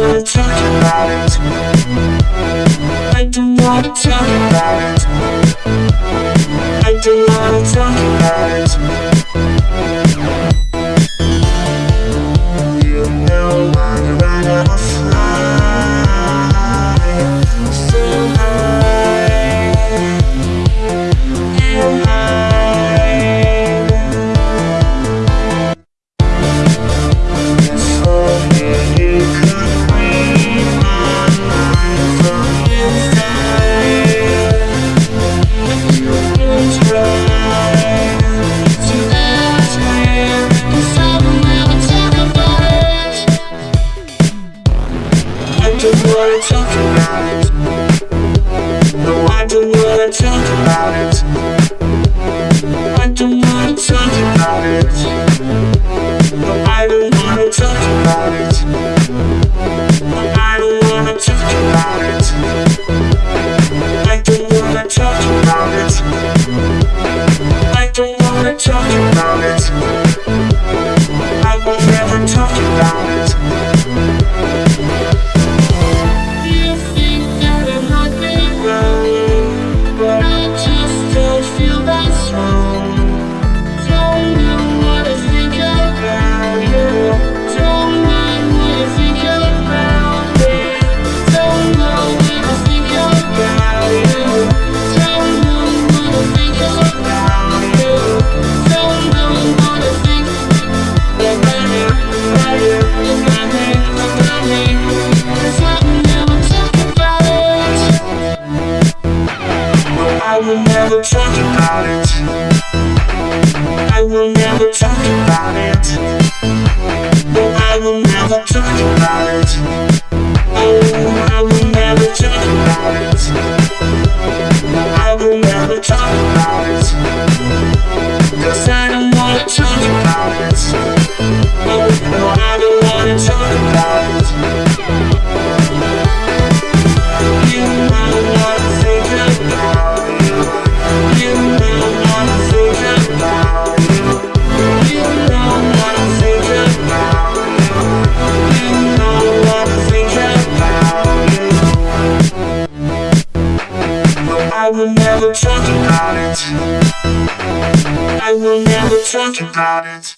wanna talk about it I don't wanna talk about it talk about it. No, I don't wanna talk about it. I will never talk about it I will never talk about it. I will never talk about it.